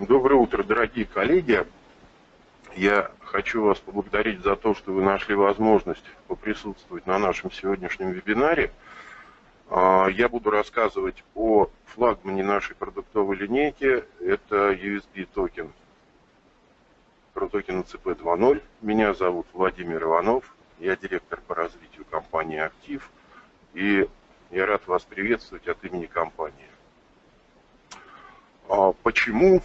Доброе утро, дорогие коллеги. Я хочу вас поблагодарить за то, что вы нашли возможность поприсутствовать на нашем сегодняшнем вебинаре. А, я буду рассказывать о флагмане нашей продуктовой линейки. Это USB токен. Рутокен ЭЦП 2.0. Меня зовут Владимир Иванов. Я директор по развитию компании «Актив». И я рад вас приветствовать от имени компании. А почему,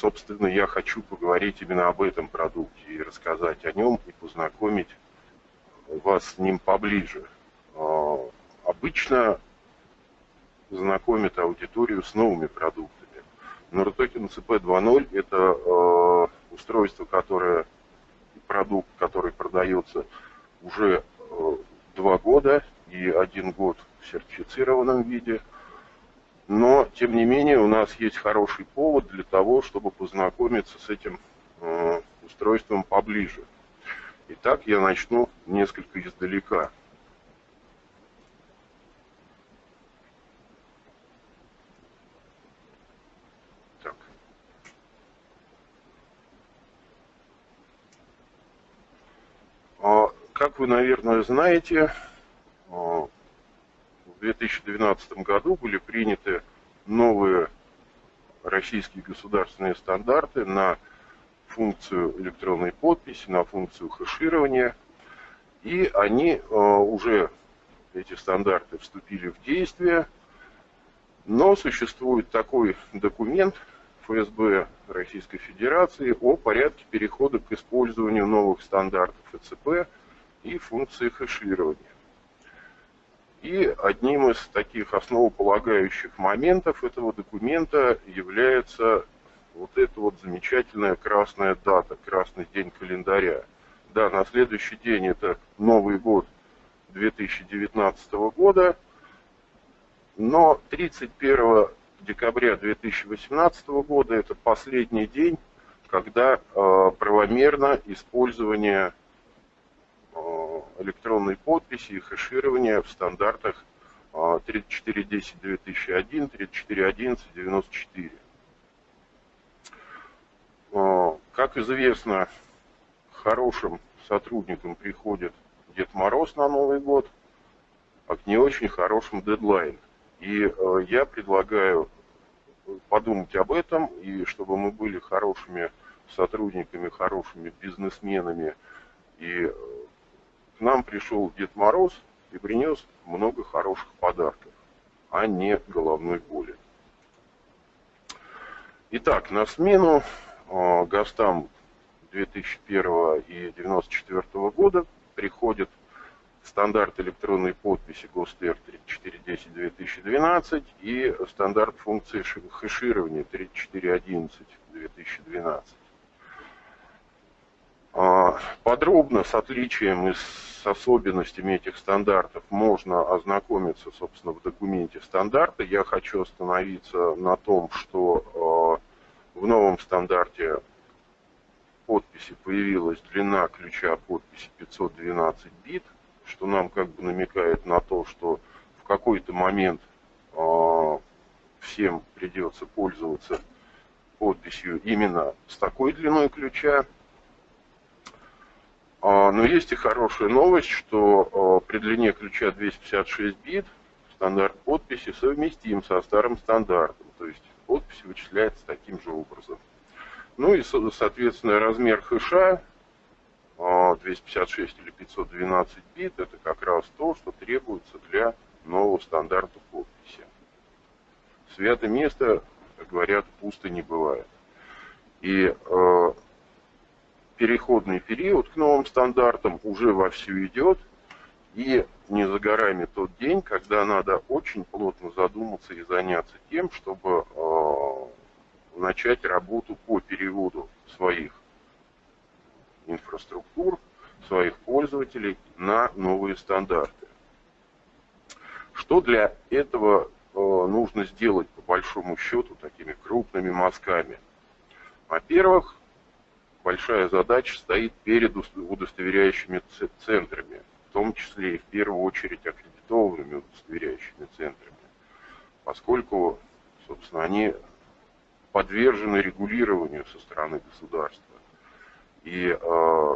собственно, я хочу поговорить именно об этом продукте и рассказать о нем и познакомить вас с ним поближе. А, обычно знакомят аудиторию с новыми продуктами. Но RTOKEN CP 2.0 это а, устройство, которое, продукт, который продается уже два года и один год в сертифицированном виде – но, тем не менее, у нас есть хороший повод для того, чтобы познакомиться с этим э, устройством поближе. Итак, я начну несколько издалека. Так. А, как вы, наверное, знаете, 2012 году были приняты новые российские государственные стандарты на функцию электронной подписи, на функцию хэширования. И они э, уже, эти стандарты, вступили в действие. Но существует такой документ ФСБ Российской Федерации о порядке перехода к использованию новых стандартов ЭЦП и функции хэширования. И одним из таких основополагающих моментов этого документа является вот эта вот замечательная красная дата, красный день календаря. Да, на следующий день это Новый год 2019 года, но 31 декабря 2018 года это последний день, когда э, правомерно использование электронной подписи и хэширования в стандартах 3410-2001, 3411-94. Как известно, хорошим сотрудникам приходит Дед Мороз на Новый год, а к не очень хорошим дедлайн. И э, я предлагаю подумать об этом, и чтобы мы были хорошими сотрудниками, хорошими бизнесменами и к нам пришел Дед Мороз и принес много хороших подарков, а не головной боли. Итак, на смену э, ГАСТам 2001 и 1994 года приходит стандарт электронной подписи ГОСТР 3410-2012 и стандарт функции хэширования 3411-2012. А, подробно с отличием и с особенностями этих стандартов можно ознакомиться, собственно, в документе стандарта. Я хочу остановиться на том, что а, в новом стандарте подписи появилась длина ключа подписи 512 бит, что нам как бы намекает на то, что в какой-то момент а, всем придется пользоваться подписью именно с такой длиной ключа. А, но есть и хорошая новость, что а, при длине ключа 256 бит стандарт подписи совместим со старым стандартом. То есть подпись вычисляется таким же образом. Ну и, соответственно, размер хэша 256 а, или 512 бит, это как раз то, что требуется для нового стандарта подписи. Свято место, как говорят, пусто не бывает. И переходный период к новым стандартам уже вовсю идет. И не за горами тот день, когда надо очень плотно задуматься и заняться тем, чтобы э, начать работу по переводу своих инфраструктур, своих пользователей на новые стандарты. Что для этого э, нужно сделать по большому счету такими крупными мазками? Во-первых, большая задача стоит перед удостоверяющими центрами, в том числе и в первую очередь аккредитованными удостоверяющими центрами, поскольку, собственно, они подвержены регулированию со стороны государства. И э,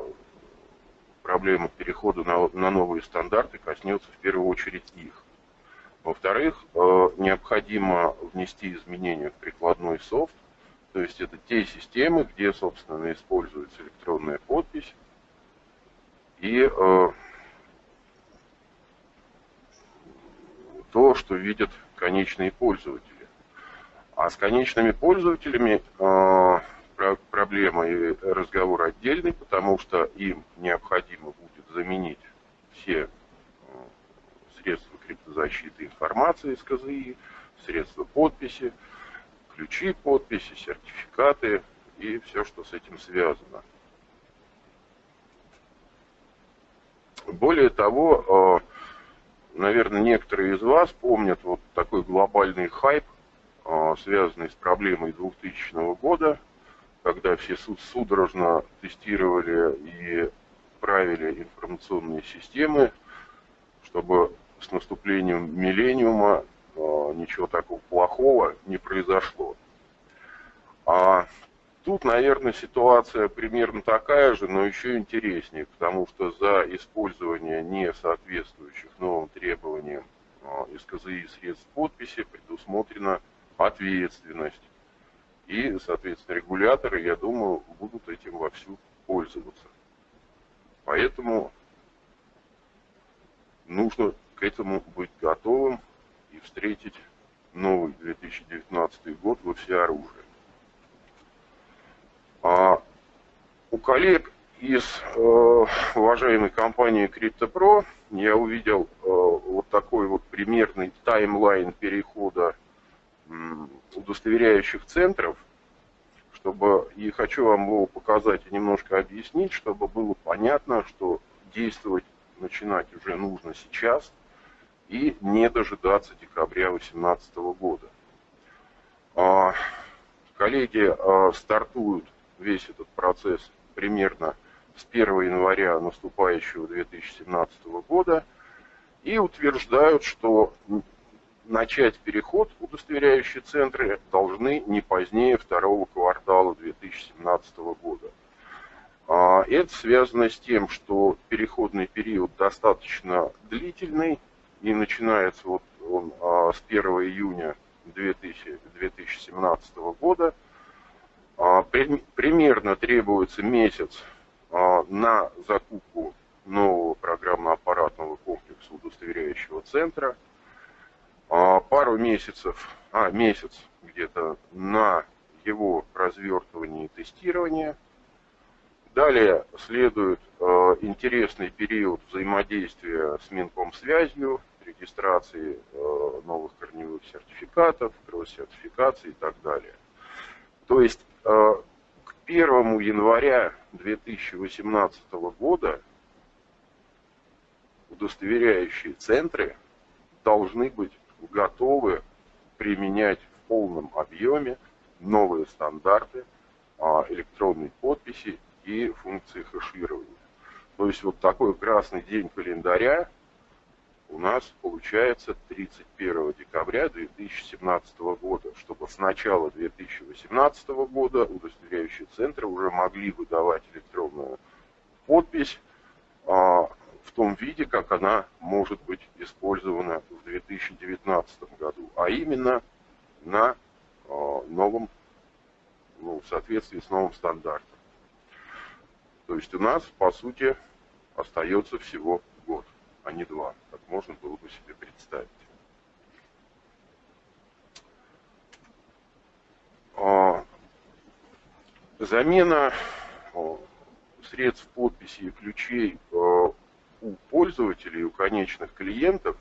проблема перехода на, на новые стандарты коснется в первую очередь их. Во-вторых, э, необходимо внести изменения в прикладной софт, то есть это те системы, где, собственно, используется электронная подпись, и э, то, что видят конечные пользователи. А с конечными пользователями э, проблема и разговор отдельный, потому что им необходимо будет заменить все э, средства криптозащиты информации из КЗИ, средства подписи, ключи подписи, сертификаты и все, что с этим связано. Более того, э, наверное, некоторые из вас помнят вот такой глобальный хайп, э, связанный с проблемой 2000 года, когда все судорожно тестировали и правили информационные системы, чтобы с наступлением миллениума ничего такого плохого не произошло. А тут, наверное, ситуация примерно такая же, но еще интереснее, потому что за использование не соответствующих новым требованиям из КЗИ средств подписи предусмотрена ответственность. И, соответственно, регуляторы, я думаю, будут этим вовсю пользоваться. Поэтому нужно к этому быть готовым и встретить новый 2019 год во всеоружии. А у коллег из э, уважаемой компании CryptoPro я увидел э, вот такой вот примерный таймлайн перехода удостоверяющих центров, чтобы, и хочу вам его показать и немножко объяснить, чтобы было понятно, что действовать начинать уже нужно сейчас и не дожидаться декабря 2018 года. А, коллеги а, стартуют весь этот процесс примерно с 1 января наступающего 2017 года и утверждают, что начать переход удостоверяющие центры должны не позднее второго квартала 2017 года. А, это связано с тем, что переходный период достаточно длительный и начинается вот он а, с 1 июня 2017 года. А, примерно требуется месяц на закупку нового программно-аппаратного комплекса удостоверяющего центра – а, пару месяцев, а месяц где-то на его развертывание и тестирование. Далее следует э, интересный период взаимодействия с Минкомсвязью, регистрации э, новых корневых сертификатов, кросс-сертификации и так далее. То есть э, к 1 января 2018 года удостоверяющие центры должны быть готовы применять в полном объеме новые стандарты а, электронной подписи и функции хэширования. То есть вот такой красный день календаря у нас получается 31 декабря 2017 года, чтобы с начала 2018 года удостоверяющие центры уже могли выдавать электронную подпись а, в том виде, как она может быть использована в 2019 году, а именно на э, новом, ну, в соответствии с новым стандартом. То есть у нас, по сути, остается всего а не два, как можно было бы себе представить. А, замена средств подписи и ключей э, у пользователей, у конечных клиентов,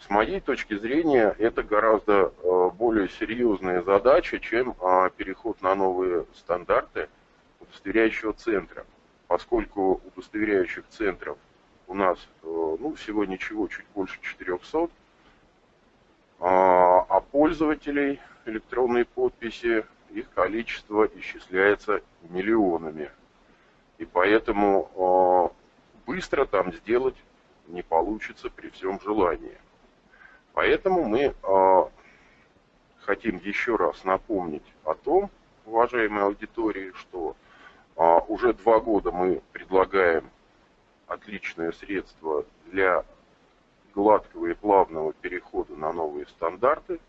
с моей точки зрения, это гораздо э, более серьезная задача, чем а, переход на новые стандарты удостоверяющего центра. Поскольку удостоверяющих центров у нас э, ну, всего ничего, чуть больше 400, а, а пользователей электронной подписи их количество исчисляется миллионами. И поэтому э, быстро там сделать не получится при всем желании. Поэтому мы э, хотим еще раз напомнить о том, уважаемой аудитории, что уже два года мы предлагаем отличное средство для гладкого и плавного перехода на новые стандарты,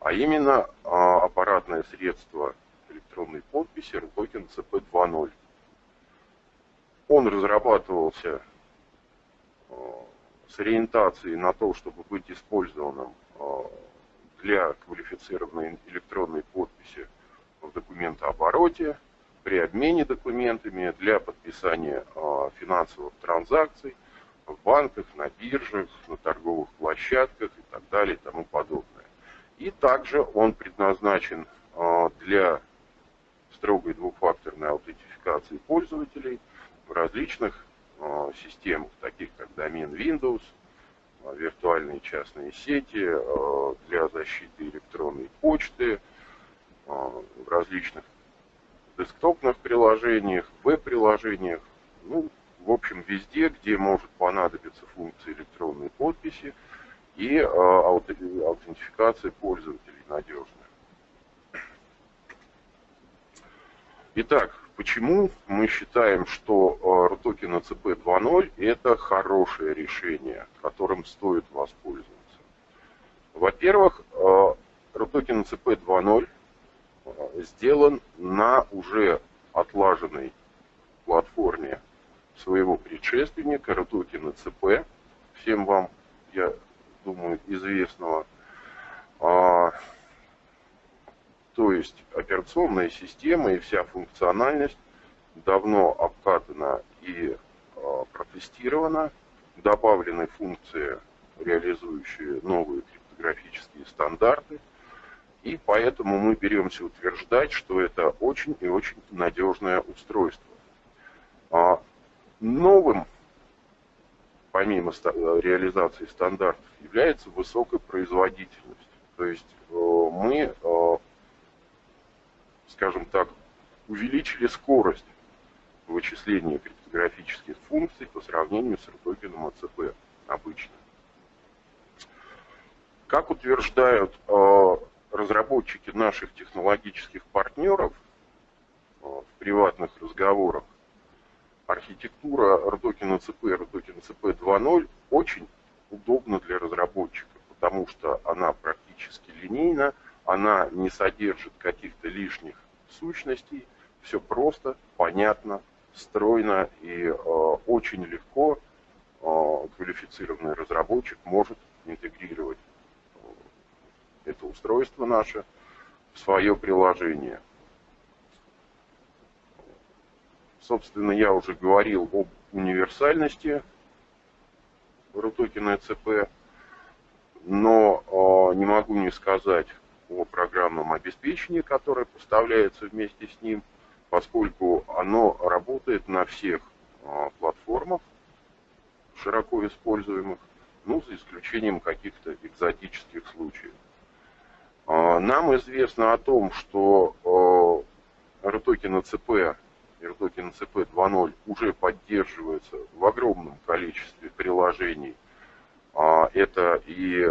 а именно а, аппаратное средство электронной подписи RTOKEN CP2.0. Он разрабатывался а, с ориентацией на то, чтобы быть использованным а, для квалифицированной электронной подписи в документообороте, при обмене документами, для подписания финансовых транзакций в банках, на биржах, на торговых площадках и так далее и тому подобное. И также он предназначен для строгой двухфакторной аутентификации пользователей в различных Э, системах, таких как домен Windows, виртуальные частные сети для защиты электронной почты, в различных десктопных приложениях, веб-приложениях, ну, в общем, везде, где может понадобиться функция электронной подписи и аутентификация пользователей надежная. Итак, Почему мы считаем, что RTOKEN ACP 2.0 это хорошее решение, которым стоит воспользоваться? Во-первых, RTOKEN ACP 2.0 сделан на уже отлаженной платформе своего предшественника RTOKEN ACP, всем вам, я думаю, известного. А, то есть операционная система и вся функциональность давно обкатана и э, протестирована. Добавлены функции, реализующие новые криптографические стандарты. И поэтому мы беремся утверждать, что это очень и очень надежное устройство. А новым, помимо реализации стандартов, является высокая производительность. То есть э, мы э, скажем так, увеличили скорость вычисления криптографических функций по сравнению с ртокеном АЦП обычно. Как утверждают э, разработчики наших технологических партнеров э, в приватных разговорах, архитектура RTOKEN ЦП и RTOKEN ЦП 2.0 очень удобна для разработчика, потому что она практически линейна, она не содержит каких-то лишних сущностей, все просто, понятно, стройно и э, очень легко э, квалифицированный разработчик может интегрировать это устройство наше в свое приложение. Собственно, я уже говорил об универсальности RUTOKEN ECP, но э, не могу не сказать о программном обеспечении, которое поставляется вместе с ним, поскольку оно работает на всех а, платформах, широко используемых, ну, за исключением каких-то экзотических случаев. А, нам известно о том, что RTOKEN ЦП и RTOKEN ЦП 2.0 уже поддерживается в огромном количестве приложений. А, это и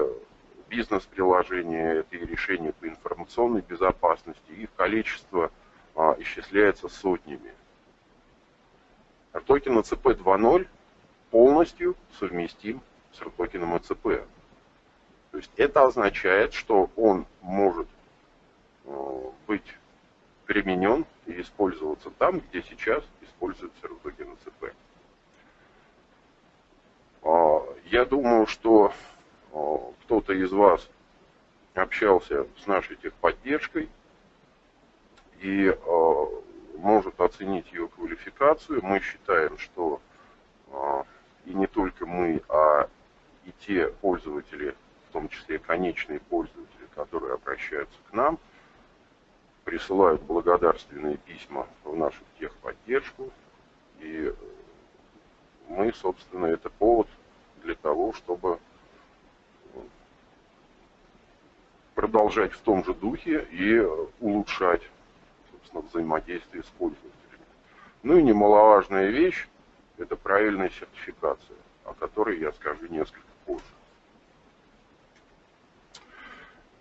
бизнес-приложения, это и решения по информационной безопасности, их количество а, исчисляется сотнями. RTOKEN ECP 2.0 полностью совместим с RTOKEN ECP. То есть это означает, что он может а, быть применен и использоваться там, где сейчас используется RTOKEN ECP. А, я думаю, что кто-то из вас общался с нашей техподдержкой и э, может оценить ее квалификацию. Мы считаем, что э, и не только мы, а и те пользователи, том числе конечные пользователи, которые обращаются к нам, присылают благодарственные письма в нашу техподдержку. И мы, собственно, это повод для того, чтобы продолжать в том же духе и улучшать, собственно, взаимодействие с пользователями. Ну и немаловажная вещь – это правильная сертификация, о которой я скажу несколько позже.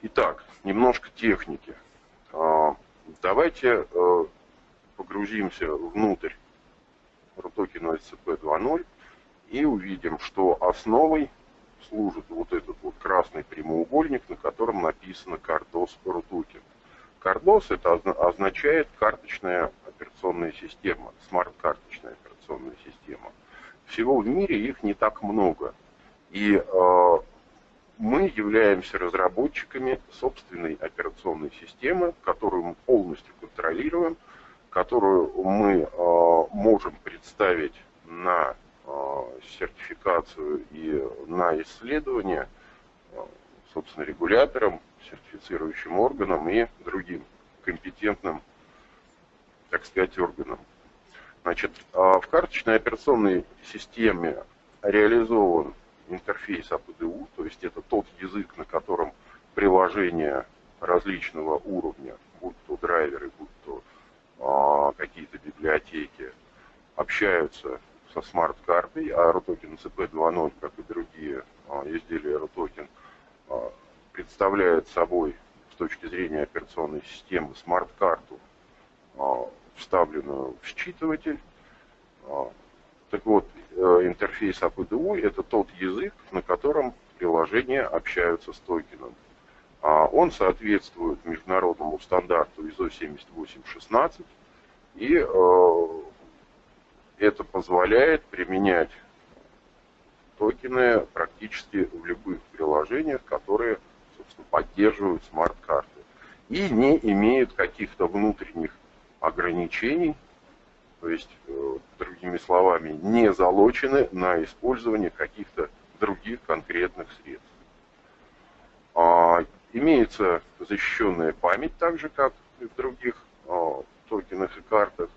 Итак, немножко техники. А, давайте э, погрузимся внутрь RUTOKEN SCP 2.0 и увидим, что основой служит вот этот вот красный прямоугольник, на котором написано CardOS RUTOKEN. CardOS это означает карточная операционная система, смарт-карточная операционная система. Всего в мире их не так много. И э, мы являемся разработчиками собственной операционной системы, которую мы полностью контролируем, которую мы э, можем представить на э, сертификацию и на исследование, э, собственно, регуляторам, сертифицирующим органам и другим компетентным, так сказать, органам. Значит, в карточной операционной системе реализован интерфейс APDU, то есть это тот язык, на котором приложения различного уровня, будь то драйверы, будь то а, какие-то библиотеки, общаются со смарт-картой, а RUTOKEN CP 2.0, как и другие а, изделия RUTOKEN, а, представляет собой с точки зрения операционной системы смарт-карту, а, вставленную в считыватель, а, так вот, э, интерфейс APDU – это тот язык, на котором приложения общаются с токеном. А он соответствует международному стандарту ISO 7816, и э, это позволяет применять токены практически в любых приложениях, которые, собственно, поддерживают смарт-карты. И не имеют каких-то внутренних ограничений то есть, э, другими словами, не залочены на использование каких-то других конкретных средств. А, имеется защищенная память, так же, как и в других а, токенах и картах.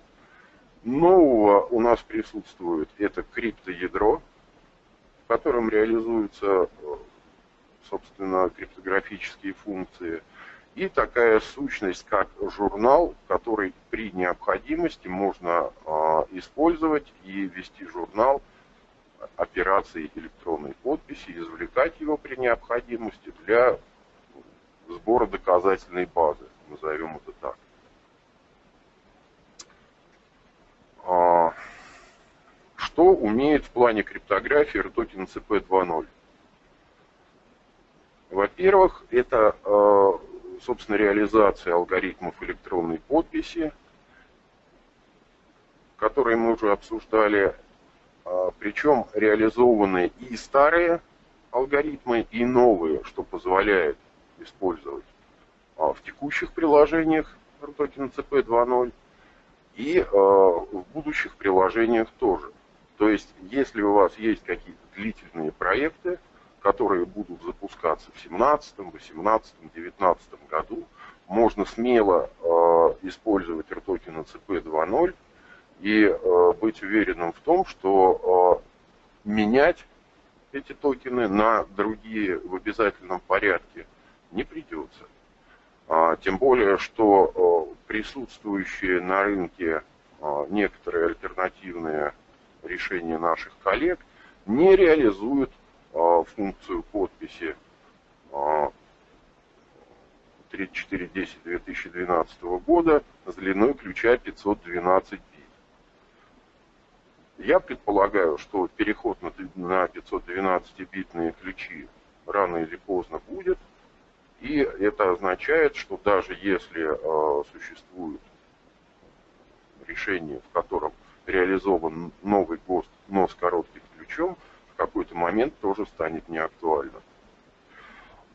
Нового у нас присутствует это криптоядро, в котором реализуются, э, собственно, криптографические функции – и такая сущность, как журнал, который при необходимости можно э, использовать и вести журнал операции электронной подписи, извлекать его при необходимости для сбора доказательной базы, назовем это так. А, что умеет в плане криптографии RTOKEN CP 2.0? Во-первых, это э, собственно, реализация алгоритмов электронной подписи, которые мы уже обсуждали, а, причем реализованы и старые алгоритмы, и новые, что позволяет использовать а, в текущих приложениях RTOKEN CP 2.0 и а, в будущих приложениях тоже. То есть, если у вас есть какие-то длительные проекты, которые будут запускаться в 2017, 2018, 2019 году, можно смело э, использовать RTOKEN CP 2.0 и э, быть уверенным в том, что э, менять эти токены на другие в обязательном порядке не придется. А, тем более, что присутствующие на рынке некоторые альтернативные решения наших коллег не реализуют функцию подписи 3410 а, 2012 года с длиной ключа 512 бит. Я предполагаю, что переход на 512-битные ключи рано или поздно будет. И это означает, что даже если э, существует решение, в котором реализован новый ГОСТ, но с коротким ключом, какой-то момент тоже станет неактуальным.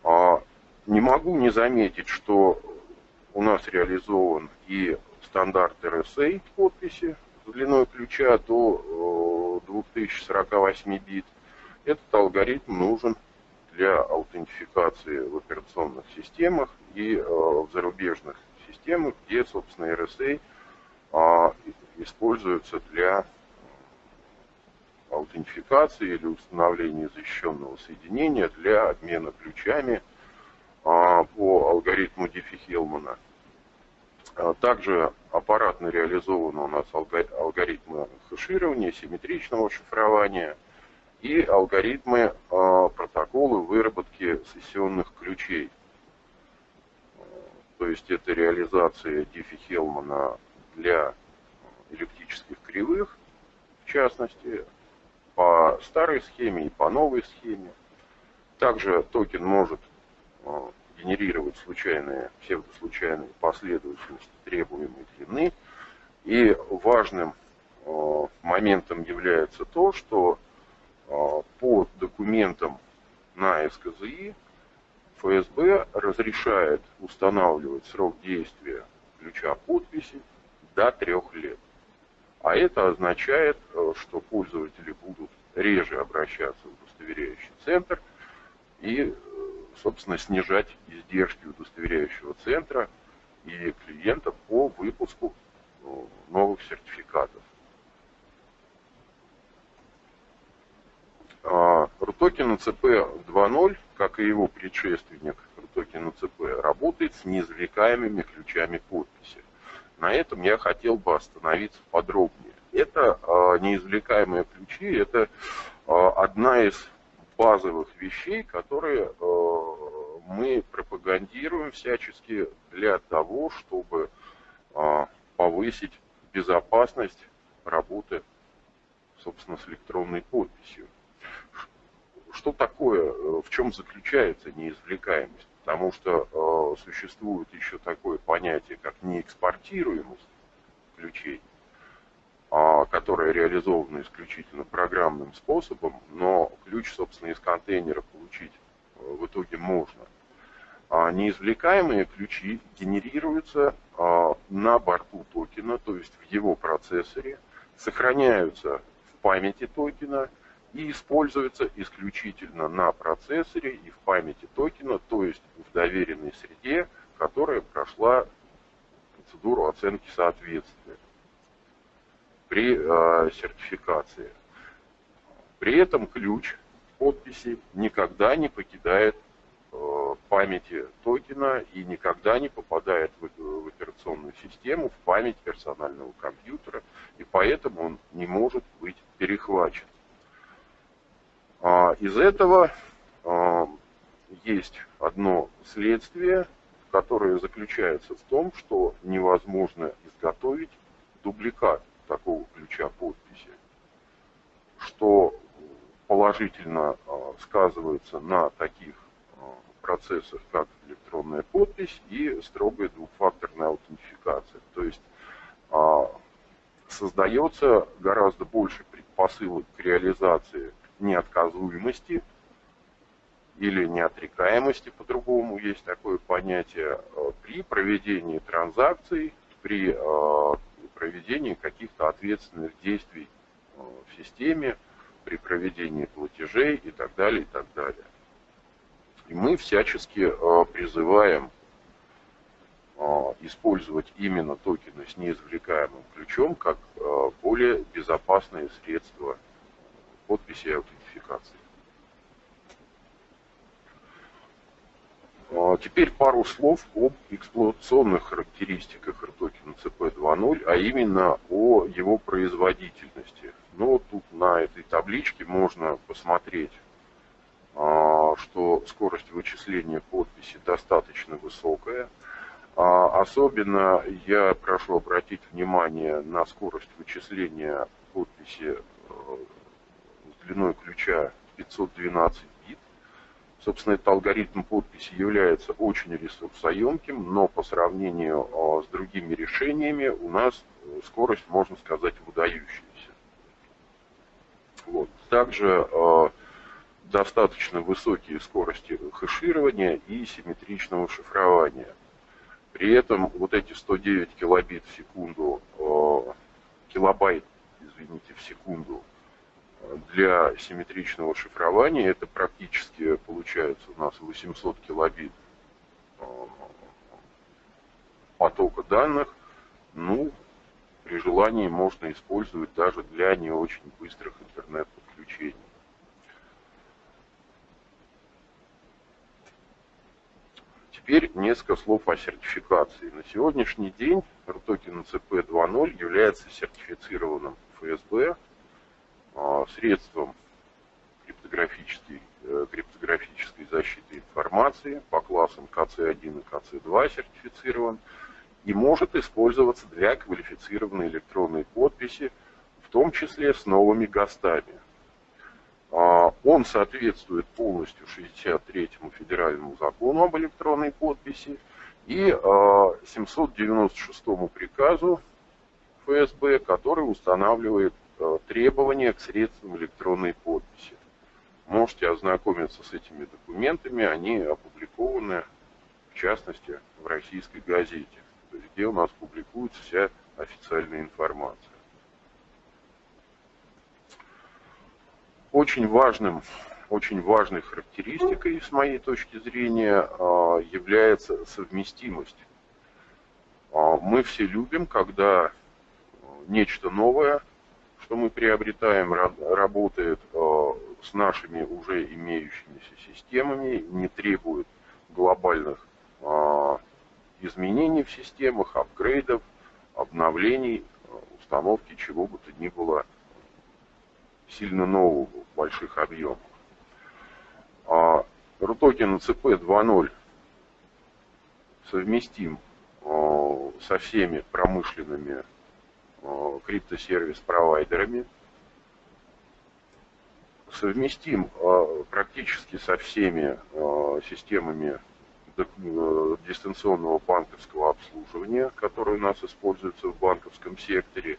А не могу не заметить, что у нас реализован и стандарт RSA подписи с длиной ключа до 2048 бит. Этот алгоритм нужен для аутентификации в операционных системах и э, в зарубежных системах, где, собственно, RSA а, используется для аутентификации или установления защищенного соединения для обмена ключами а, по алгоритму Диффи-Хелмана. А, также аппаратно реализованы у нас алгоритмы хеширования, симметричного шифрования и алгоритмы а, протоколы выработки сессионных ключей. то есть это реализация Диффи-Хелмана для эллиптических кривых, в частности, по старой схеме и по новой схеме. Также токен может э, генерировать случайные, псевдослучайные последовательности требуемой длины. И важным э, моментом является то, что э, по документам на СКЗИ ФСБ разрешает устанавливать срок действия ключа подписи до трех лет. А это означает, э, что пользователи будут реже обращаться в удостоверяющий центр и, э, собственно, снижать издержки удостоверяющего центра и клиента по выпуску э, новых сертификатов. RUTOKEN ЦП 2.0, как и его предшественник RUTOKEN ЦП, работает с неизвлекаемыми ключами подписи. На этом я хотел бы остановиться подробнее. Это э, неизвлекаемые ключи, это э, одна из базовых вещей, которые э, мы пропагандируем всячески для того, чтобы э, повысить безопасность работы, собственно, с электронной подписью. Что такое, в чем заключается неизвлекаемость? Потому что э, существует еще такое понятие, как неэкспортируемость ключей, э, которое реализовано исключительно программным способом, но ключ, собственно, из контейнера получить э, в итоге можно. А неизвлекаемые ключи генерируются э, на борту токена, то есть в его процессоре, сохраняются в памяти токена – и используется исключительно на процессоре и в памяти токена, то есть в доверенной среде, которая прошла процедуру оценки соответствия при э, сертификации. При этом ключ подписи никогда не покидает э, памяти токена и никогда не попадает в, в операционную систему, в память персонального компьютера, и поэтому он не может быть перехвачен. А, из этого а, есть одно следствие, которое заключается в том, что невозможно изготовить дубликат такого ключа подписи, что положительно а, сказывается на таких процессах, как электронная подпись и строгая двухфакторная аутентификация. То есть создается гораздо больше предпосылок к реализации неотказуемости или неотрекаемости, по-другому есть такое понятие, э, при проведении транзакций, при э, проведении каких-то ответственных действий э, в системе, при проведении платежей и так далее, и так далее. И мы всячески призываем использовать именно токены с неизвлекаемым ключом как более безопасное средство подписи и аутентификации. А, теперь пару слов об эксплуатационных характеристиках RTOKEN CP2.0, а именно о его производительности. Ну, вот тут на этой табличке можно посмотреть, а, что скорость вычисления подписи достаточно высокая. А, особенно я прошу обратить внимание на скорость вычисления подписи э, длиной ключа 512 бит. Собственно, этот алгоритм подписи является очень ресурсоемким, но по сравнению а, с другими решениями у нас э, скорость, можно сказать, выдающаяся. Вот. Также э, достаточно высокие скорости хэширования и симметричного шифрования. При этом вот эти 109 килобит в секунду, э, килобайт, извините, в секунду для симметричного шифрования это практически получается у нас 800 килобит э, потока данных. Ну, при желании можно использовать даже для не очень быстрых интернет-подключений. Теперь несколько слов о сертификации. На сегодняшний день RTOKEN CP 2.0 является сертифицированным ФСБ средством криптографической э, криптографической защиты информации по классам КЦ1 и КЦ2 сертифицирован и может использоваться для квалифицированной электронной подписи, в том числе с новыми ГОСТами. А, он соответствует полностью 63-му федеральному закону об электронной подписи и 796-му а, приказу ФСБ, который устанавливает а, требования к средствам электронной подписи. Можете ознакомиться с этими документами, они опубликованы, в частности, в российской газете, где у нас публикуется вся официальная информация. Очень важным, очень важной характеристикой, с моей точки зрения, а, является совместимость. А, мы все любим, когда нечто новое, что мы приобретаем, работает а, с нашими уже имеющимися системами, не требует глобальных изменений в системах, апгрейдов, обновлений, установки чего бы то ни было сильно нового в больших объемах. А RUTOKEN CP 2.0 совместим а, со всеми промышленными а, криптосервис-провайдерами, совместим а, практически со всеми системами дистанционного банковского обслуживания, которые у нас используются в банковском секторе,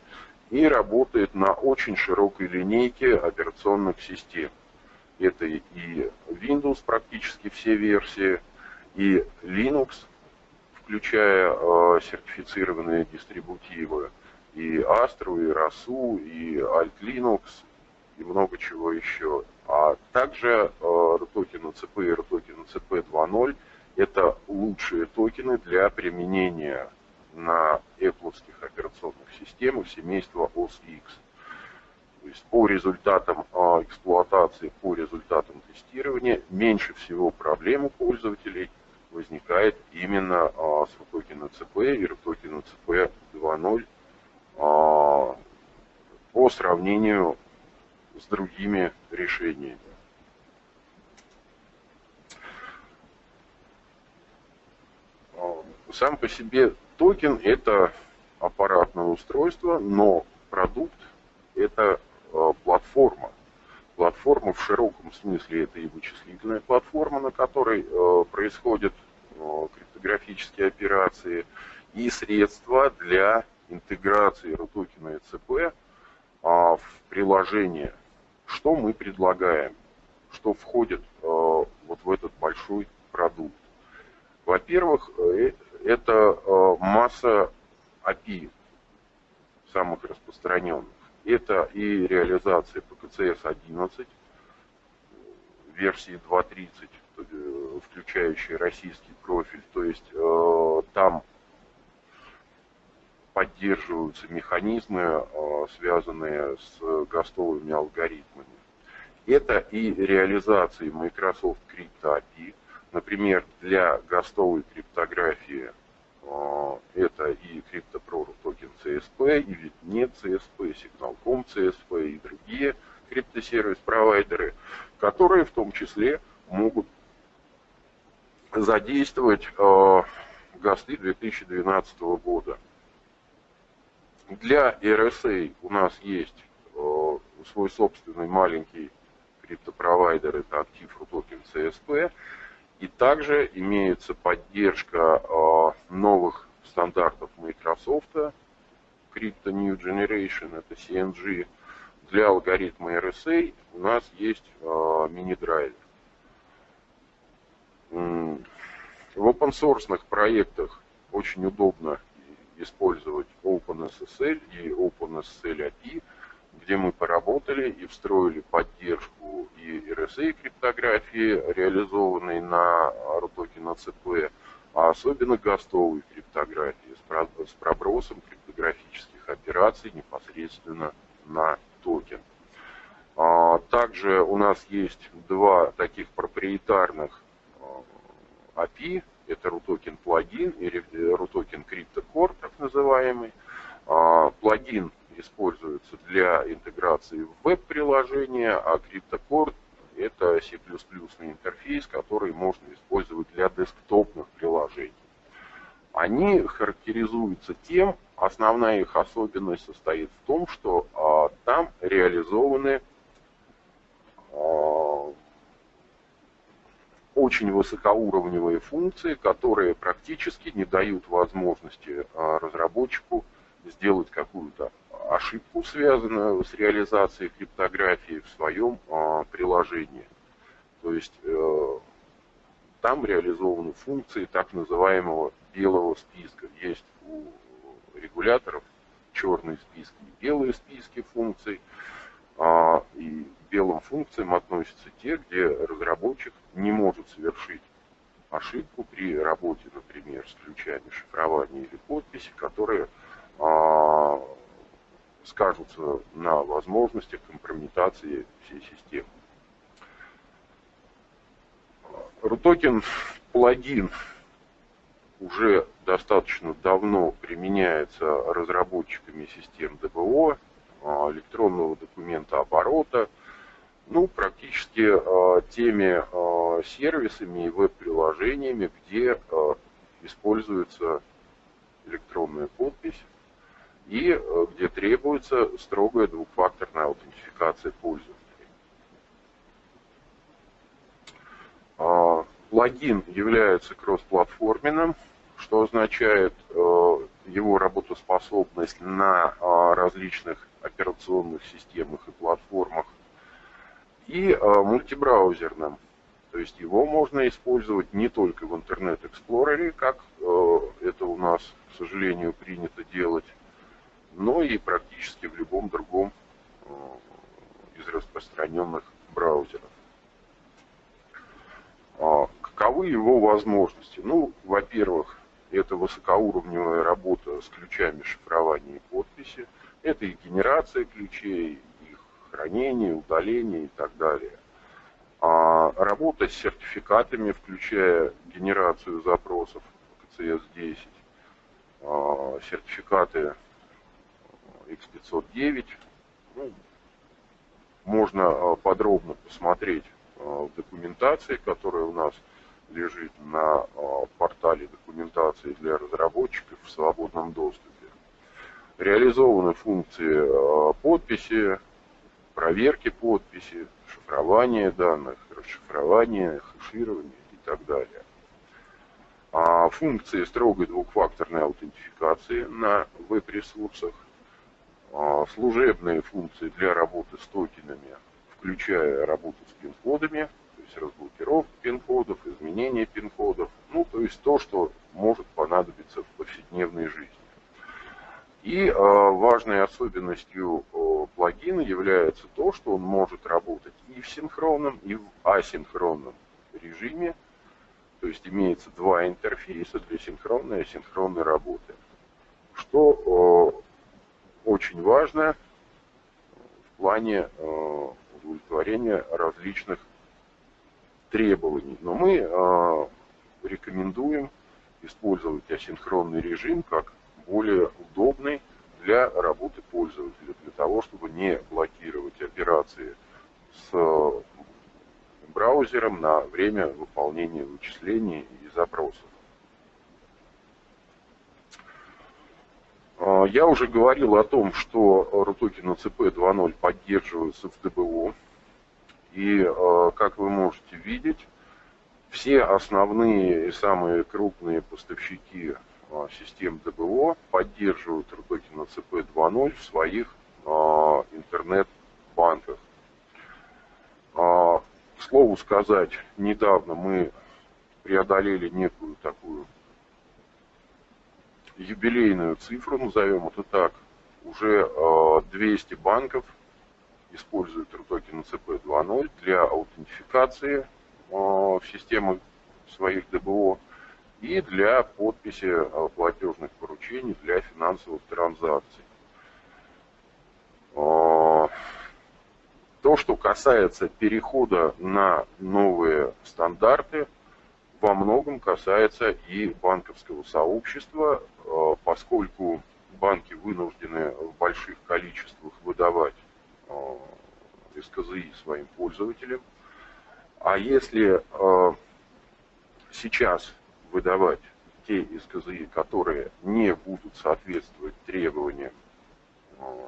и работает на очень широкой линейке операционных систем. Это и Windows, практически все версии, и Linux, включая э, сертифицированные дистрибутивы, и Astro, и RASU, и Alt Linux, и много чего еще. А также э, RTOKEN CP и RTOKEN CP 2.0 это лучшие токены для применения на Apple операционных системах семейства OS X. То есть по результатам а, эксплуатации, по результатам тестирования меньше всего проблем у пользователей возникает именно а, с RTOKEN CP и RTOKEN CP 2.0 а, по сравнению с другими решениями. Сам по себе токен – это аппаратное устройство, но продукт – это э, платформа. Платформа в широком смысле – это и вычислительная платформа, на которой происходят криптографические операции, и средства для интеграции RUTOKEN и ЦП в приложение. Что мы предлагаем? Что входит вот в этот большой продукт? Во-первых, это э, масса API, самых распространенных. Это и реализация PKCS-11, версии 2.30, э, включающая российский профиль. То есть э, там поддерживаются механизмы, связанные с гостовыми алгоритмами. Это и реализация Microsoft Crypto API, Например, для гостовой криптографии а, это и CryptoPro токен CSP, или нет CSP, Signal.com CSP и другие криптосервис-провайдеры, которые в том числе могут задействовать э, ГОСТы 2012 года. Для RSA у нас есть э, свой собственный маленький криптопровайдер, это актив токен CSP, и также имеется поддержка а, новых стандартов Microsoft, Crypto New Generation, это CNG. Для алгоритма RSA у нас есть а, мини-драйвер. В open source проектах очень удобно использовать OpenSSL и OpenSSL API, где мы поработали и встроили поддержку и RSA криптографии, реализованной на RTOKEN ACP, а особенно гостовой криптографии с пробросом криптографических операций непосредственно на токен. А, также у нас есть два таких проприетарных API, это RUTOKEN плагин и RUTOKEN Crypto Core, так называемый. А, плагин используется для интеграции в веб-приложения, а CryptoCore это C++ интерфейс, который можно использовать для десктопных приложений. Они характеризуются тем, основная их особенность состоит в том, что а, там реализованы а, очень высокоуровневые функции, которые практически не дают возможности а, разработчику сделать какую-то ошибку, связанную с реализацией криптографии в своем а, приложении. То есть э, там реализованы функции так называемого белого списка. Есть у регуляторов черные списки и белые списки функций. А, и белым функциям относятся те, где разработчик не может совершить ошибку при работе, например, с ключами шифрования или подписи, которые а, скажутся на возможностях компрометации всей системы. RUTOKEN плагин уже достаточно давно применяется разработчиками систем ДБО, а, электронного документа оборота, ну, практически а, теми сервисами и веб-приложениями, где используется электронная подпись и э, где требуется строгая двухфакторная аутентификация пользователей. А, плагин является кроссплатформенным, что означает э, его работоспособность на а, различных операционных системах и платформах, и э, мультибраузерным. То есть его можно использовать не только в Internet Explorer, как это у нас, к сожалению, принято делать, но и практически в любом другом э, из распространенных браузеров. А, каковы его возможности? Ну, во-первых, это высокоуровневая работа с ключами шифрования и подписи, это и генерация ключей, их хранение, удаление и так далее. А работа с сертификатами, включая генерацию запросов CSS-10, а, сертификаты X509. Ну, можно э, подробно посмотреть э, в документации, которая у нас лежит на портале документации для разработчиков в свободном доступе. Реализованы функции подписи, проверки подписи, шифрования данных, расшифрования, хеширования и так далее. А функции строгой двухфакторной аутентификации на веб-ресурсах а, служебные функции для работы с токенами, включая работу с пин-кодами, то есть разблокировку пин-кодов, изменение пин-кодов, ну, то есть то, что может понадобиться в повседневной жизни. И э, важной особенностью э, плагина является то, что он может работать и в синхронном, и в асинхронном режиме. То есть имеется два интерфейса для синхронной и асинхронной работы. Что э, очень важно в плане удовлетворения различных требований. Но мы рекомендуем использовать асинхронный режим как более удобный для работы пользователя, для того, чтобы не блокировать операции с браузером на время выполнения вычислений и запросов. А, я уже говорил о том, что RUTOKEN CP 2.0 поддерживаются в ДБО. И, а, как вы можете видеть, все основные и самые крупные поставщики систем ДБО поддерживают RUTOKEN CP 2.0 в своих интернет-банках. К слову сказать, недавно мы преодолели некую такую юбилейную цифру, назовем это так, уже 200 э, банков используют токен CP 2.0 для аутентификации в системы своих ДБО и для подписи э, платежных поручений для финансовых транзакций. То, что касается перехода на новые стандарты, во многом касается и банковского сообщества, э, поскольку банки вынуждены в больших количествах выдавать СКЗИ своим пользователям. А если сейчас выдавать те из КЗИ, которые не будут соответствовать требованиям, э,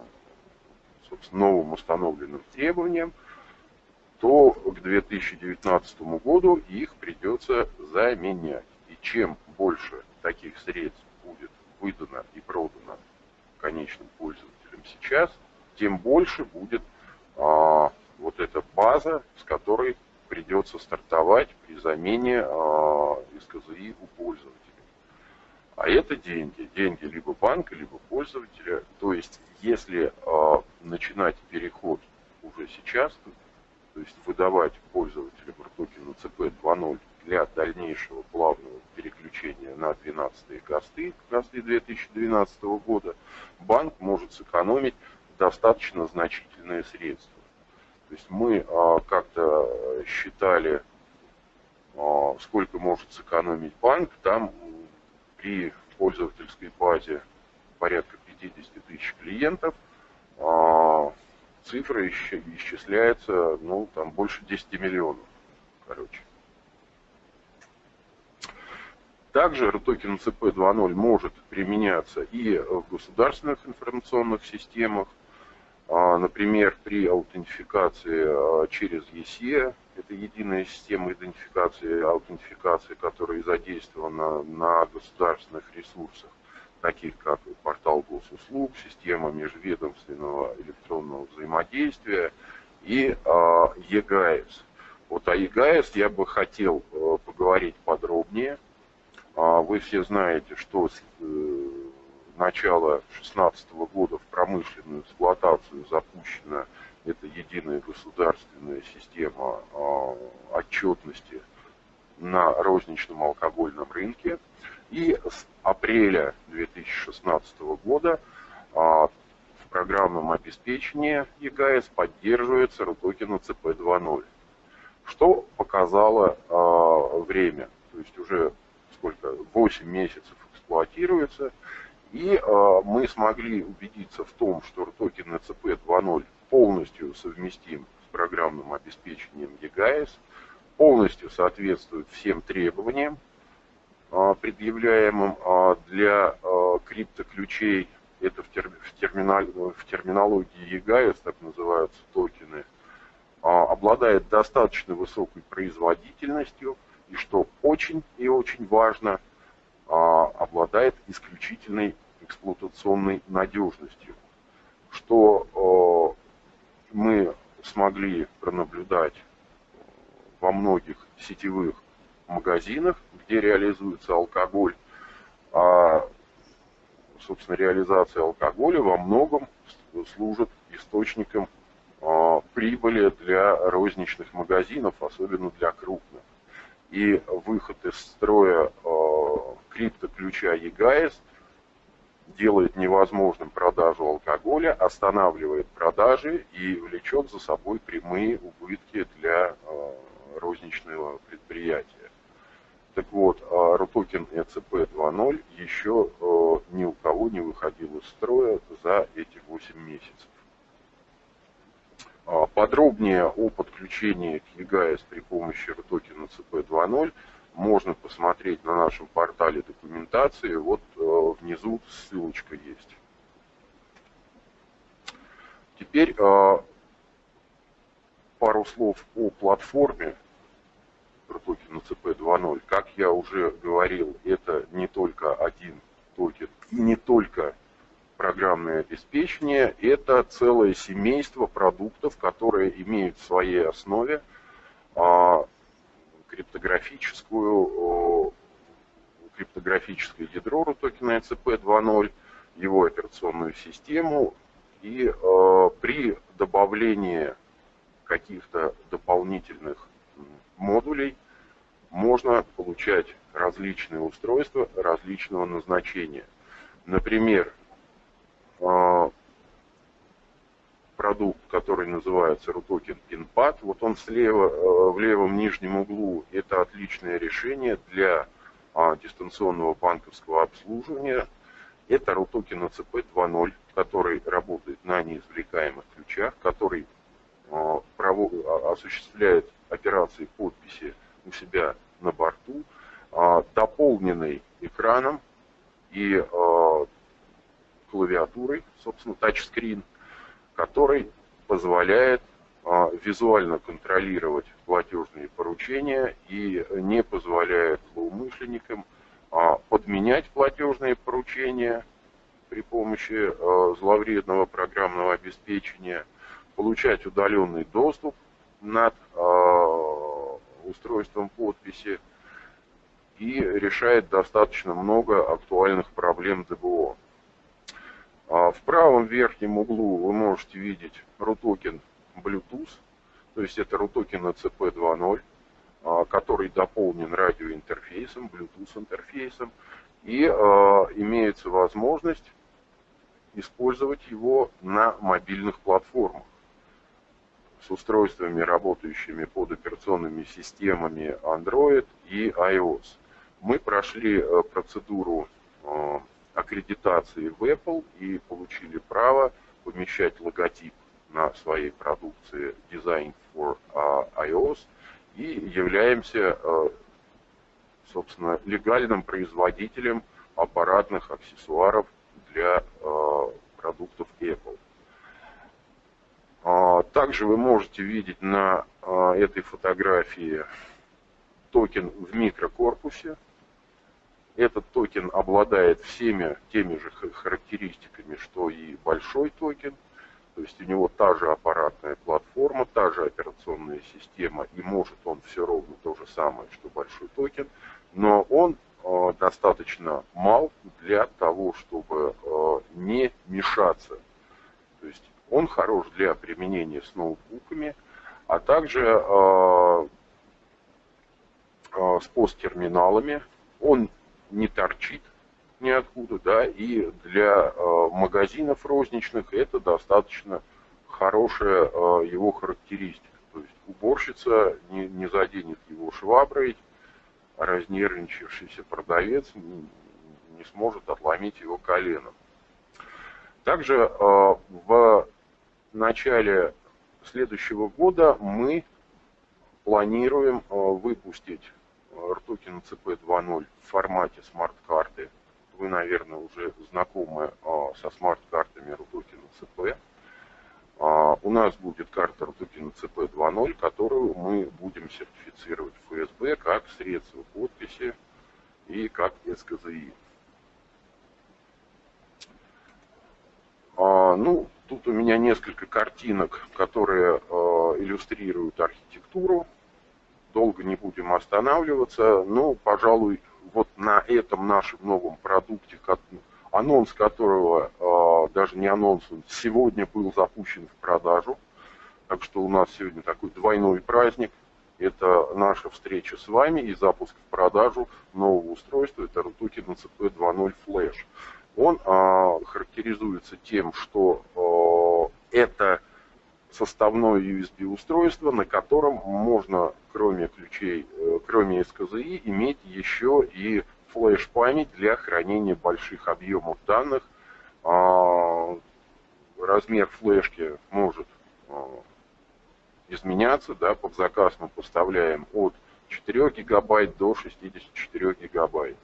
собственно, новым установленным требованиям, то к 2019 году их придется заменять. И чем больше таких средств будет выдано и продано конечным пользователям сейчас, тем больше будет а, вот эта база, с которой придется стартовать при замене а, из КЗИ у пользователя. А это деньги. Деньги либо банка, либо пользователя. То есть, если э, начинать переход уже сейчас, то есть выдавать пользователям токена CP 2.0 для дальнейшего плавного переключения на 12 косты, косты 2012 года, банк может сэкономить достаточно значительные средства. То есть мы э, как-то считали, э, сколько может сэкономить банк, там при пользовательской базе порядка 50 тысяч клиентов, а цифра исчисляется, ну, там больше 10 миллионов, короче. Также RTOKEN CP 2.0 может применяться и в государственных информационных системах, а, например, при аутентификации а, через ЕСЕ, это единая система идентификации аутентификации, которая задействована на государственных ресурсах, таких как портал госуслуг, система межведомственного электронного взаимодействия и э, ЕГАЭС. Вот о ЕГАЭС я бы хотел э, поговорить подробнее. Вы все знаете, что э, начала 2016 года в промышленную эксплуатацию запущена это единая государственная система а, отчетности на розничном алкогольном рынке. И с апреля 2016 года а, в программном обеспечении ЕГАЭС поддерживается рутокена CP2.0. Что показало а, время? То есть уже сколько? 8 месяцев эксплуатируется. И мы смогли убедиться в том, что рутокен CP 2.0 полностью совместим с программным обеспечением EGAS, полностью соответствует всем требованиям, а, предъявляемым а, для криптоключей. Это в, терминал, в терминологии EGAS, так называются токены, обладает достаточно высокой производительностью и, что очень и очень важно, обладает исключительной эксплуатационной надежностью, что мы смогли пронаблюдать во многих сетевых магазинах, где реализуется алкоголь. А, собственно, реализация алкоголя во многом служит источником а, прибыли для розничных магазинов, особенно для крупных. И выход из строя а, криптоключа ЕГАЭС – делает невозможным продажу алкоголя, останавливает продажи и влечет за собой прямые убытки для э, розничного предприятия. Так вот, Рутокин ЭЦП 2.0 еще э, ни у кого не выходил из строя за эти 8 месяцев. А подробнее о подключении к ЕГАЭС при помощи Рутокина ЦП 2.0 можно посмотреть на нашем портале документации. Вот э, внизу ссылочка есть. Теперь э, пару слов о платформе Рутокен ЭЦП 2.0. Как я уже говорил, это не только один токен и не только программное обеспечение, это целое семейство продуктов, которые имеют в своей основе а, криптографическую, криптографическое ядро Рутокена ЭЦП 2.0, его операционную систему, и э, при добавлении каких-то дополнительных модулей можно получать различные устройства различного назначения. Например, продукт, который называется RUTOKEN PINPAD. Вот он слева, э, в левом нижнем углу, это отличное решение для а, дистанционного банковского обслуживания. Это RUTOKEN ACP 2.0, который работает на неизвлекаемых ключах, который осуществляет операции подписи у себя на борту, дополненный экраном и клавиатурой, собственно, тачскрин, который позволяет а, визуально контролировать платежные поручения и не позволяет злоумышленникам а, подменять платежные поручения при помощи а, зловредного программного обеспечения, получать удаленный доступ над устройством подписи и решает достаточно много актуальных проблем ДБО. В правом верхнем углу вы можете видеть RUTOKEN Bluetooth, то есть это RUTOKEN CP 2.0, который дополнен радиоинтерфейсом, Bluetooth интерфейсом, и а, имеется возможность использовать его на мобильных платформах с устройствами, работающими под операционными системами Android и iOS. Мы прошли э, процедуру э, аккредитации в Apple и получили право помещать логотип на своей продукции Design for а, iOS и являемся, э, собственно, легальным производителем аппаратных аксессуаров для э, продуктов Apple. А, также вы можете видеть на э, этой фотографии токен в микрокорпусе. Этот токен обладает всеми теми же характеристиками, что и большой токен – то есть у него та же аппаратная платформа, та же операционная система, и может он все ровно то же самое, что большой токен, но он э, достаточно мал для того, чтобы э, не мешаться. То есть он хорош для применения с ноутбуками, а также э, с посттерминалами. Он не торчит, ниоткуда, да, и для э, магазинов розничных это достаточно хорошая э, его характеристика. То есть уборщица не, не заденет его шваброй, а разнервничавшийся продавец не, не сможет отломить его коленом. Также э, в начале следующего года мы планируем э, выпустить RTOKEN CP 2.0 в формате смарт-карты вы, наверное, уже знакомы а, со смарт-картами Рудокина ЦП. А, у нас будет карта Рудокина ЦП 2.0, которую мы будем сертифицировать в ФСБ как средство подписи и как СКЗИ. А, ну, тут у меня несколько картинок, которые иллюстрируют архитектуру. Долго не будем останавливаться, но, пожалуй, вот на этом нашем новом продукте, анонс которого, а, даже не анонс, он сегодня был запущен в продажу. Так что у нас сегодня такой двойной праздник. Это наша встреча с вами и запуск в продажу нового устройства. Это Rutuki NCP 2.0 Flash. Он а, характеризуется тем, что а, это составное USB устройство, на котором можно, кроме ключей, э, кроме СКЗИ, иметь еще и флеш-память для хранения больших объемов данных. А, размер флешки может а, изменяться, да, под заказ мы поставляем от 4 гигабайт до 64 гигабайт.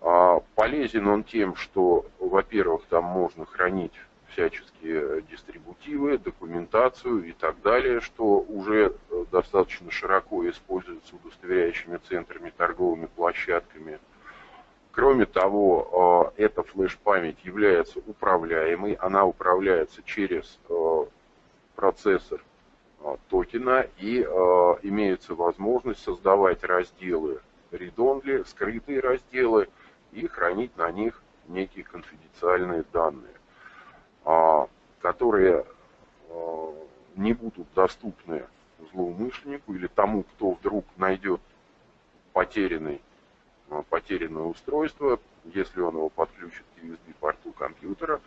А, полезен он тем, что, во-первых, там можно хранить всяческие дистрибутивы, документацию и так далее, что уже э, достаточно широко используется удостоверяющими центрами, торговыми площадками. Кроме того, э, эта флеш-память является управляемой, она управляется через э, процессор токена и имеется возможность создавать разделы read-only, скрытые разделы и хранить на них некие конфиденциальные данные. А, которые а, не будут доступны злоумышленнику или тому, кто вдруг найдет потерянный, а, потерянное устройство, если он его подключит к USB-порту компьютера,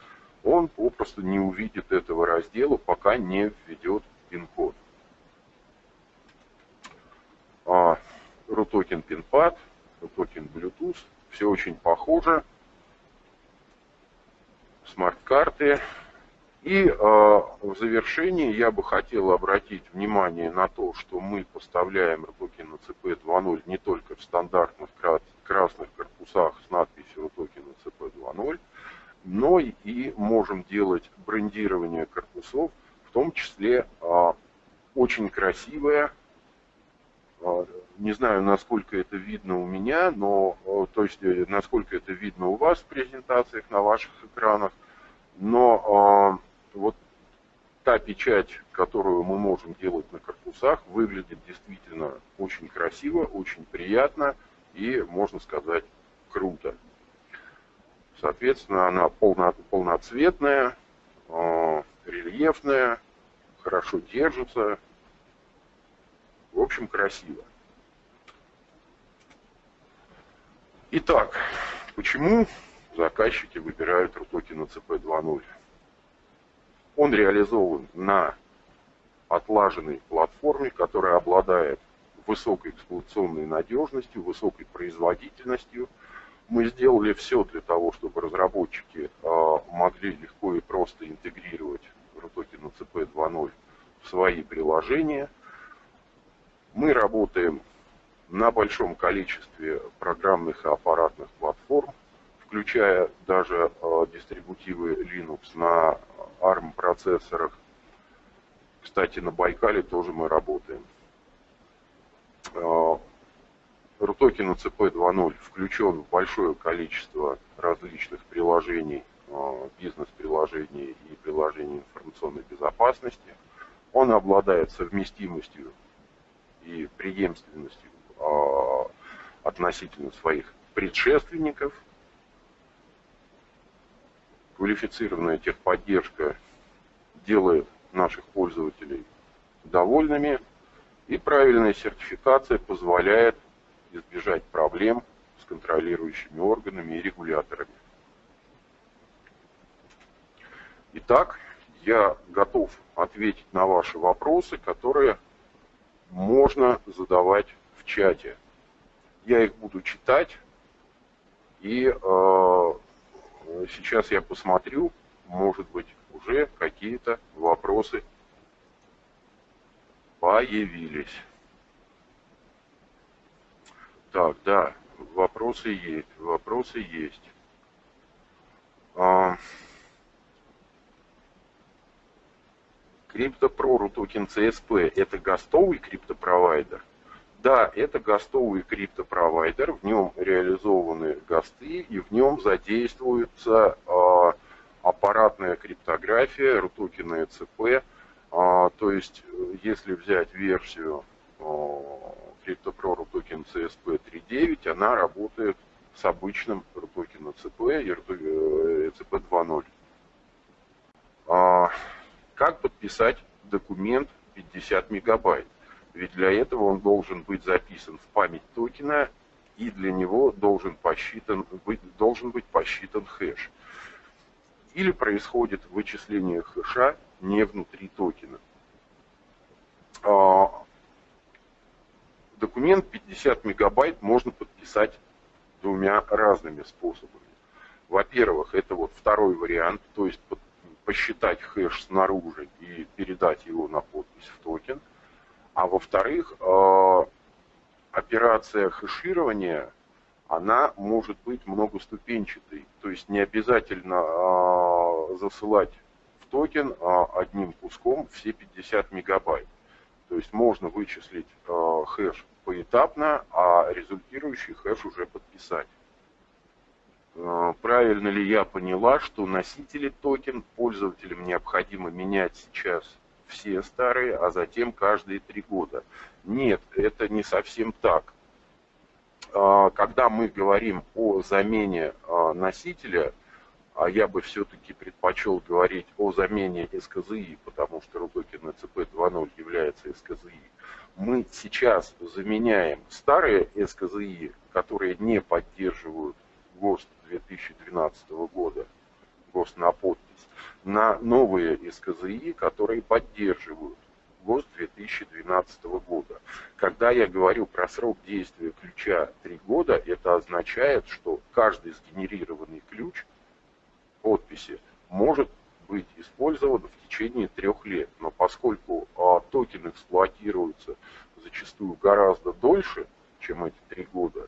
он попросту не увидит этого раздела, пока не введет пин-код. Рутокен PINPad, Рутокен Bluetooth, все очень похоже смарт-карты, И э, в завершении я бы хотел обратить внимание на то, что мы поставляем Рутокен ЭЦП 2.0 не только в стандартных красных корпусах с надписью Рутокен ЭЦП 2.0, но и можем делать брендирование корпусов, в том числе э, очень красивое, не знаю, насколько это видно у меня, но, э, то есть, э, насколько это видно у вас в презентациях на ваших экранах, но вот та печать, которую мы можем делать на корпусах, выглядит действительно очень красиво, очень приятно и, можно сказать, круто. Соответственно, она полно, полноцветная, рельефная, хорошо держится. В общем, красиво. Итак, почему заказчики выбирают Рутоки на ЦП 2.0? Он реализован на отлаженной платформе, которая обладает высокой эксплуатационной надежностью, высокой производительностью. Мы сделали все для того, чтобы разработчики а, могли легко и просто интегрировать RUTOKEN CP 2.0 в свои приложения. Мы работаем на большом количестве программных и аппаратных платформ, включая даже э, дистрибутивы Linux на ARM процессорах. Кстати, на Байкале тоже мы работаем. RUTOKEN CP 2.0 включен в большое количество различных приложений, э, бизнес-приложений и приложений информационной безопасности. Он обладает совместимостью и преемственностью э, относительно своих предшественников – квалифицированная техподдержка делает наших пользователей довольными, и правильная сертификация позволяет избежать проблем с контролирующими органами и регуляторами. Итак, я готов ответить на ваши вопросы, которые можно задавать в чате. Я их буду читать и э, Сейчас я посмотрю, может быть, уже какие-то вопросы появились. Так, да, вопросы есть, вопросы есть. А, CryptoPro токен CSP это гостовый криптопровайдер? Да, это гостовый криптопровайдер, в нем реализованы госты и в нем задействуется э, аппаратная криптография, рутокены ЦП. Э, то есть, если взять версию э, CryptoPro RUTOKEN CSP 3.9, она работает с обычным RUTOKEN CP и CP 2.0. Как подписать документ 50 мегабайт? Ведь для этого он должен быть записан в память токена, и для него должен, посчитан, быть, должен быть посчитан хэш. Или происходит вычисление хэша не внутри токена. А, документ 50 мегабайт можно подписать двумя разными способами. Во-первых, это вот второй вариант, то есть посчитать хэш снаружи и передать его на подпись в токен – а во-вторых, э, операция хеширования, она может быть многоступенчатой. То есть не обязательно э, засылать в токен э, одним куском все 50 мегабайт. То есть можно вычислить хэш поэтапно, а результирующий хэш уже подписать. Правильно ли я поняла, что носители Рутокен пользователям необходимо менять сейчас все старые, а затем каждые три года. Нет, это не совсем так. А, когда мы говорим о замене а, носителя, а я бы все-таки предпочел говорить о замене СКЗИ, потому что Рудокин ЦП 2.0 является СКЗИ. Мы сейчас заменяем старые СКЗИ, которые не поддерживают ГОСТ 2012 года, ГОСТ на подпись, на новые СКЗИ, которые поддерживают ГОСТ 2012 года. Когда я говорю про срок действия ключа 3 года, это означает, что каждый сгенерированный ключ подписи может быть использован в течение трех лет. Но поскольку а, токен эксплуатируется зачастую гораздо дольше, чем эти три года,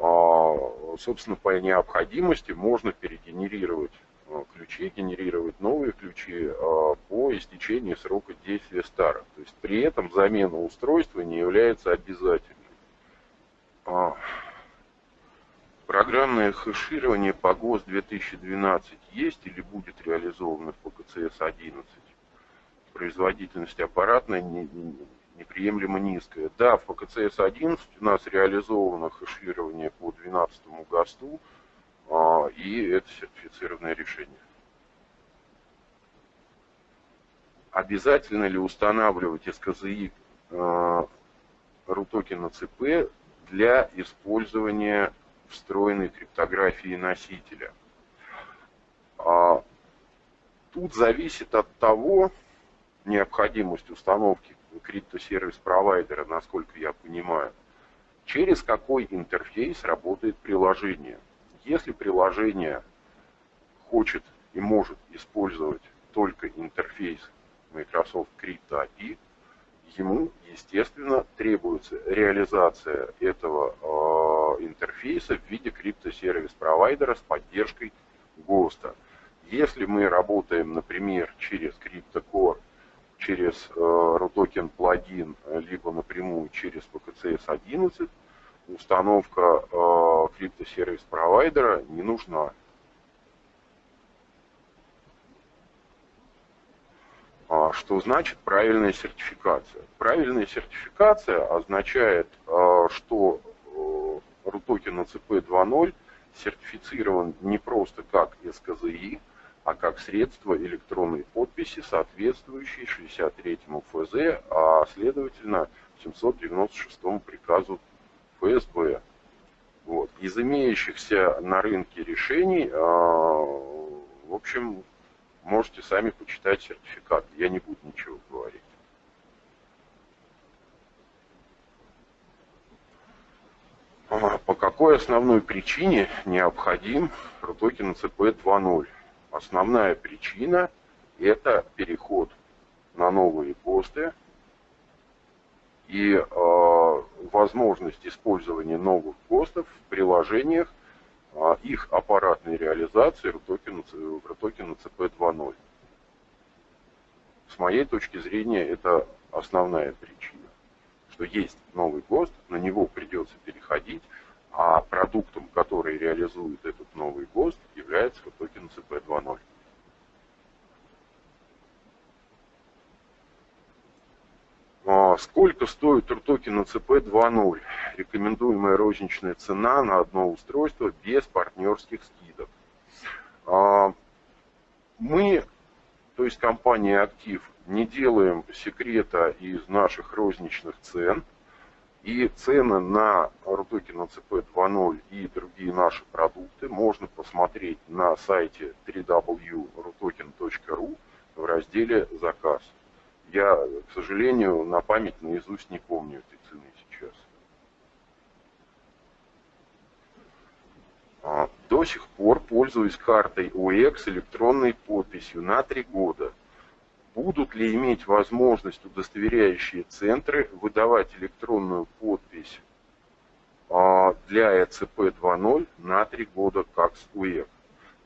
собственно, по необходимости можно перегенерировать а, ключи, генерировать новые ключи а, по истечении срока действия старых. То есть при этом замена устройства не является обязательной. Программное хэширование по ГОСТ 2012 есть или будет реализовано по КЦС-11? Производительность аппаратной неприемлемо низкая. Да, в ПКЦС-11 у нас реализовано хэширование по 12 ГОСТу, а, и это сертифицированное решение. Обязательно ли устанавливать СКЗИ э, рутокена ЦП для использования встроенной криптографии носителя? А, тут зависит от того, необходимость установки криптосервис провайдера, насколько я понимаю, через какой интерфейс работает приложение. Если приложение хочет и может использовать только интерфейс Microsoft Crypto API, ему, естественно, требуется реализация этого э, интерфейса в виде криптосервис провайдера с поддержкой ГОСТа. Если мы работаем, например, через CryptoCore через э, RUTOKEN плагин, либо напрямую через PKCS 11, установка э, криптосервис провайдера не нужна. А что значит правильная сертификация? Правильная сертификация означает, э, что RUTOKEN ACP 2.0 сертифицирован не просто как СКЗИ, а как средство электронной подписи, соответствующей 63-му ФЗ, а следовательно 796-му приказу ФСБ. Вот. Из имеющихся на рынке решений, а, в общем, можете сами почитать сертификат. Я не буду ничего говорить. А, по какой основной причине необходим RUTOKEN CP 2.0? Основная причина – это переход на новые посты и э, возможность использования новых постов в приложениях, э, их аппаратной реализации в токену, в токену CP 2.0. С моей точки зрения, это основная причина, что есть новый ГОСТ, на него придется переходить, а продуктом, который реализует этот новый ГОСТ, является токен CP 2.0. Сколько стоит токен CP 2.0? Рекомендуемая розничная цена на одно устройство без партнерских скидок. А, мы, то есть компания Актив, не делаем секрета из наших розничных цен – и цены на Рутокена CP 2.0 и другие наши продукты можно посмотреть на сайте www.rutoken.ru в разделе «Заказ». Я, к сожалению, на память наизусть не помню этой цены сейчас. А, до сих пор пользуюсь картой OX электронной подписью на три года – будут ли иметь возможность удостоверяющие центры выдавать электронную подпись а, для ЭЦП 2.0 на три года как с УЭК.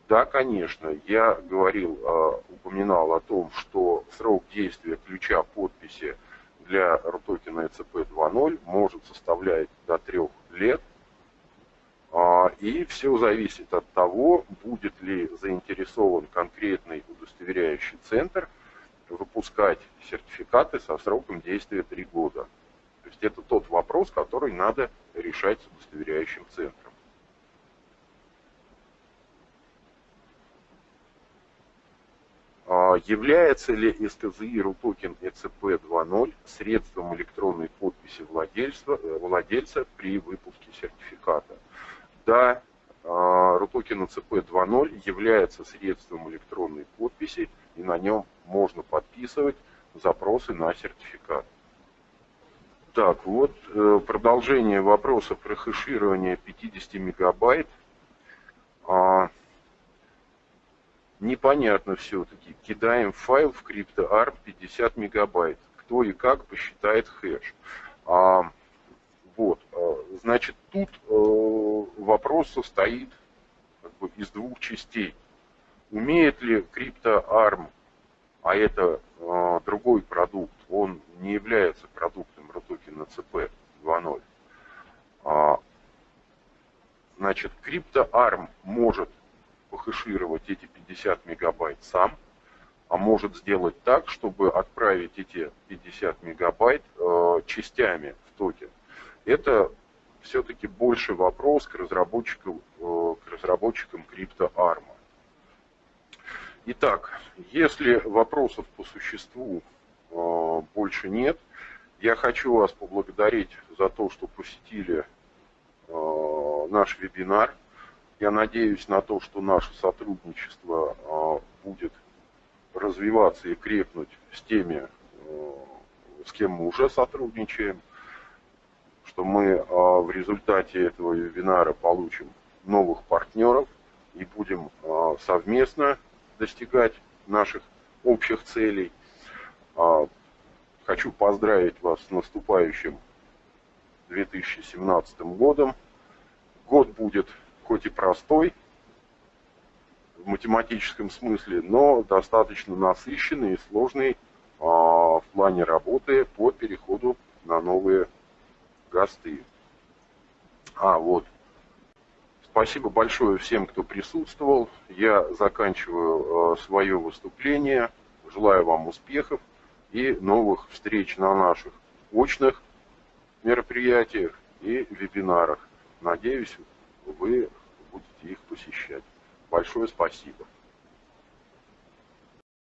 Да, конечно, я говорил, а, упоминал о том, что срок действия ключа подписи для рутокена ЭЦП 2.0 может составлять до трех лет. А, и все зависит от того, будет ли заинтересован конкретный удостоверяющий центр – выпускать сертификаты со сроком действия 3 года. То есть это тот вопрос, который надо решать с удостоверяющим центром. А является ли СКЗИ РУТОКЕН ЭЦП 2.0 средством электронной подписи владельца, э, владельца при выпуске сертификата? Да, RUTOKEN ЭЦП 2.0 является средством электронной подписи, и на нем можно подписывать запросы на сертификат. Так, вот э, продолжение вопроса про хэширование 50 мегабайт. А, непонятно все-таки. Кидаем файл в CryptoArm 50 мегабайт. Кто и как посчитает хэш. А, вот, а, значит, тут э, вопрос состоит как бы, из двух частей. Умеет ли CryptoArm, а это э, другой продукт, он не является продуктом RTOKEN CP 2.0. А, значит, CryptoArm может похэшировать эти 50 мегабайт сам, а может сделать так, чтобы отправить эти 50 мегабайт э, частями в токен. Это все-таки больше вопрос к разработчикам, э, к разработчикам CryptoArm. Итак, если вопросов по существу э, больше нет, я хочу вас поблагодарить за то, что посетили э, наш вебинар. Я надеюсь на то, что наше сотрудничество э, будет развиваться и крепнуть с теми, с кем мы уже сотрудничаем, что мы в результате этого вебинара получим новых партнеров и будем э, совместно достигать наших общих целей. Хочу поздравить вас с наступающим 2017 годом. Год будет хоть и простой в математическом смысле, но достаточно насыщенный и сложный а, в плане работы по переходу на новые ГАСТы. А, вот. Спасибо большое всем, кто присутствовал. Я заканчиваю а, свое выступление. Желаю вам успехов и новых встреч на наших очных мероприятиях и вебинарах. Надеюсь, вы будете их посещать. Большое спасибо.